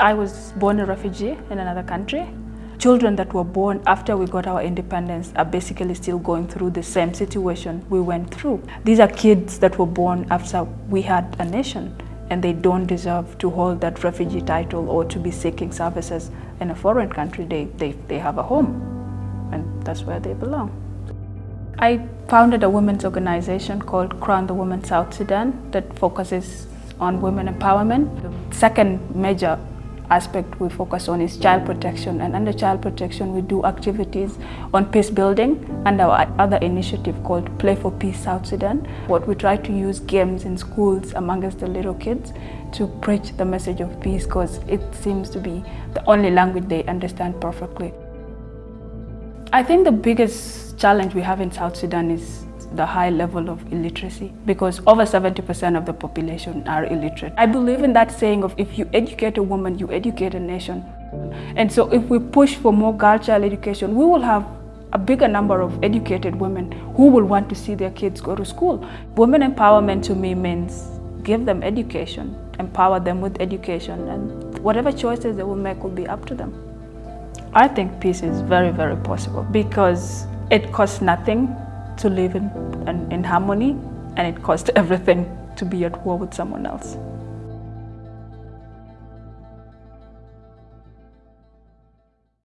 I was born a refugee in another country. Children that were born after we got our independence are basically still going through the same situation we went through. These are kids that were born after we had a nation and they don't deserve to hold that refugee title or to be seeking services in a foreign country. They, they, they have a home and that's where they belong. I founded a women's organization called Crown the Women South Sudan that focuses on women empowerment. The second major aspect we focus on is child protection and under child protection we do activities on peace building and our other initiative called Play for Peace South Sudan. What we try to use games in schools amongst the little kids to preach the message of peace because it seems to be the only language they understand perfectly. I think the biggest challenge we have in South Sudan is the high level of illiteracy because over 70% of the population are illiterate. I believe in that saying of if you educate a woman, you educate a nation. And so if we push for more girl child education, we will have a bigger number of educated women who will want to see their kids go to school. Women empowerment to me means give them education, empower them with education, and whatever choices they will make will be up to them. I think peace is very, very possible because it costs nothing to live in, in, in harmony and it costs everything to be at war with someone else.